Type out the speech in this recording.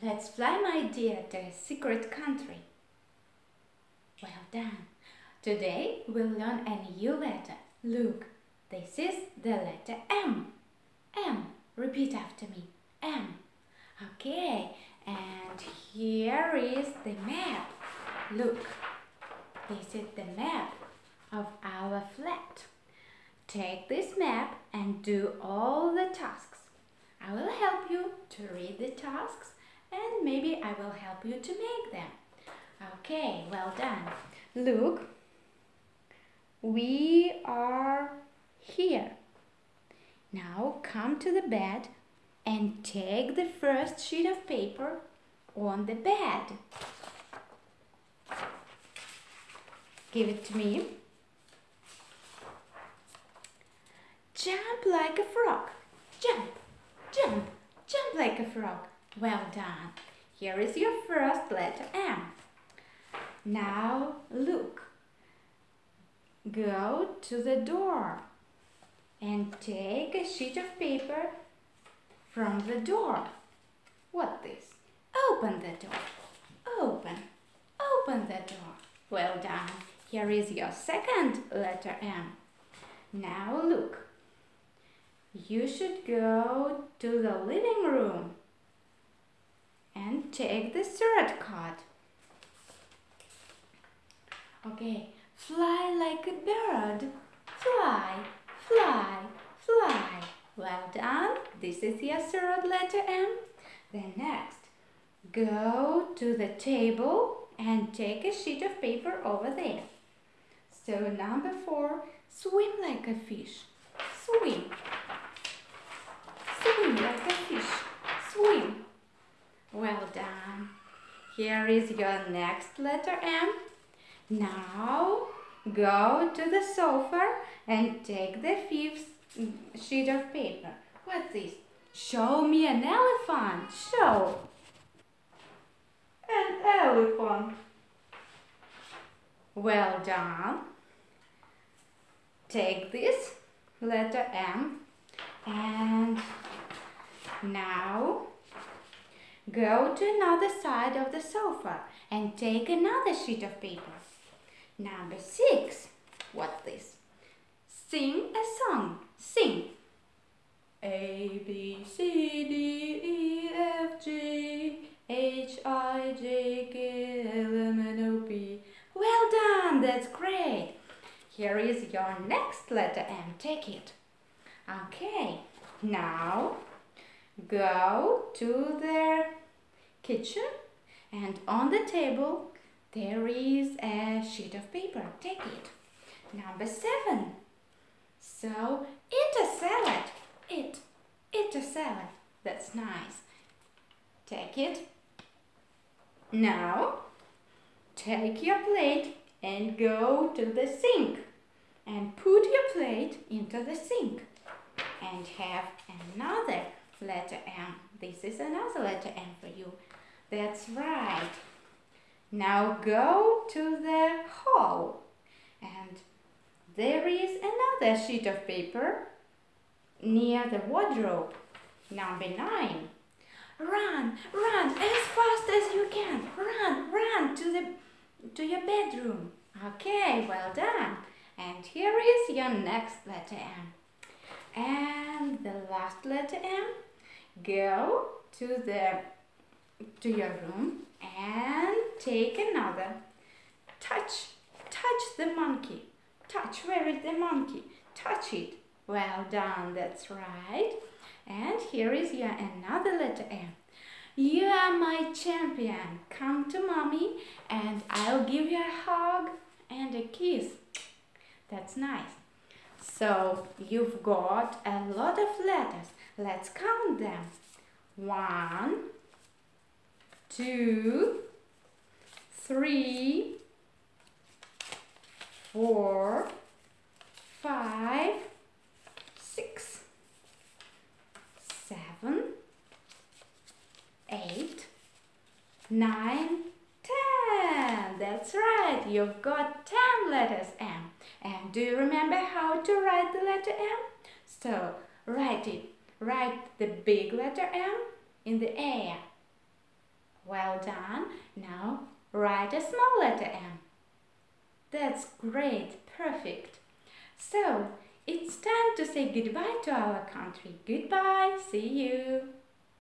Let's fly, my dear, to a secret country. Well done. Today we'll learn a new letter. Look, this is the letter M. M. Repeat after me. M. Okay, and here is the map. Look, this is the map of our flat. Take this map and do all the tasks. I will help you to read the tasks and maybe I will help you to make them. Okay, well done. Look, we are here. Now come to the bed and take the first sheet of paper on the bed. Give it to me. Jump like a frog. Jump, jump, jump like a frog. Well done. Here is your first letter M. Now look. Go to the door and take a sheet of paper from the door. What this? Open the door. Open. Open the door. Well done. Here is your second letter M. Now look. You should go to the living room take the third card. Okay, fly like a bird. Fly, fly, fly. Well done. This is your third letter M. Then next, go to the table and take a sheet of paper over there. So number four, swim like a fish. Swim. Swim like a fish. Swim. Well done. Here is your next letter M. Now go to the sofa and take the fifth sheet of paper. What's this? Show me an elephant. Show. An elephant. Well done. Take this letter M and now go to another side of the sofa and take another sheet of paper. Number six. What's this? Sing a song. Sing. A, B, C, D, E, F, G, H, I, J, K, L, M, N, O, P. Well done, that's great. Here is your next letter M. Take it. Okay, now go to the kitchen and on the table there is a sheet of paper. Take it. Number seven. So, eat a salad. Eat. Eat a salad. That's nice. Take it. Now, take your plate and go to the sink. And put your plate into the sink. And have another letter M. This is another letter M for you. That's right. Now go to the hall and there is another sheet of paper near the wardrobe. Number nine. Run, run as fast as you can. Run, run to the to your bedroom. Okay, well done. And here is your next letter M. And the last letter M. Go to the to your room and take another. Touch, touch the monkey. Touch, where is the monkey? Touch it. Well done, that's right. And here is your another letter M. You are my champion. Come to mommy and I'll give you a hug and a kiss. That's nice. So you've got a lot of letters. Let's count them. One, two, three, four, five, six, seven, eight, nine, ten. That's right, you've got ten letters M. And do you remember how to write the letter M? So, write it. Write the big letter M in the air. Well done. Now write a small letter M. That's great. Perfect. So, it's time to say goodbye to our country. Goodbye. See you.